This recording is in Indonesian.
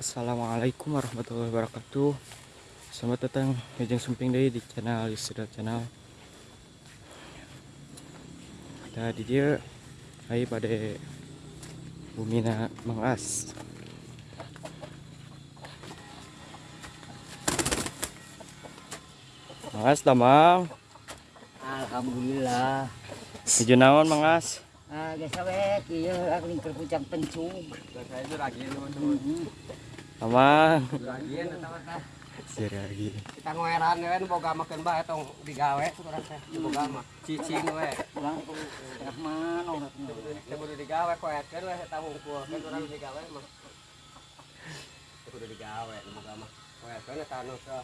Assalamualaikum warahmatullahi wabarakatuh Selamat datang Ujung Sumping Day di channel Yusra Channel Kita di dia Hai pada Bumina Mangas Mangas tamang Alhamdulillah. Hijau naon Mangas Ah, geus awet ieu aku lingkar puncak pencung. Saya lagi teman-teman. Tamang Lagi teman-teman. Si lagi Kita ngoeran nu boga makeun bae tong digawe urang teh. Boga mah cicing we. Pulang ku tengah mana urang kudu digawe koetkeun we eta hungkulkeun urang digawe mah. Kudu digawe nu boga mah. Koetkeun eta teh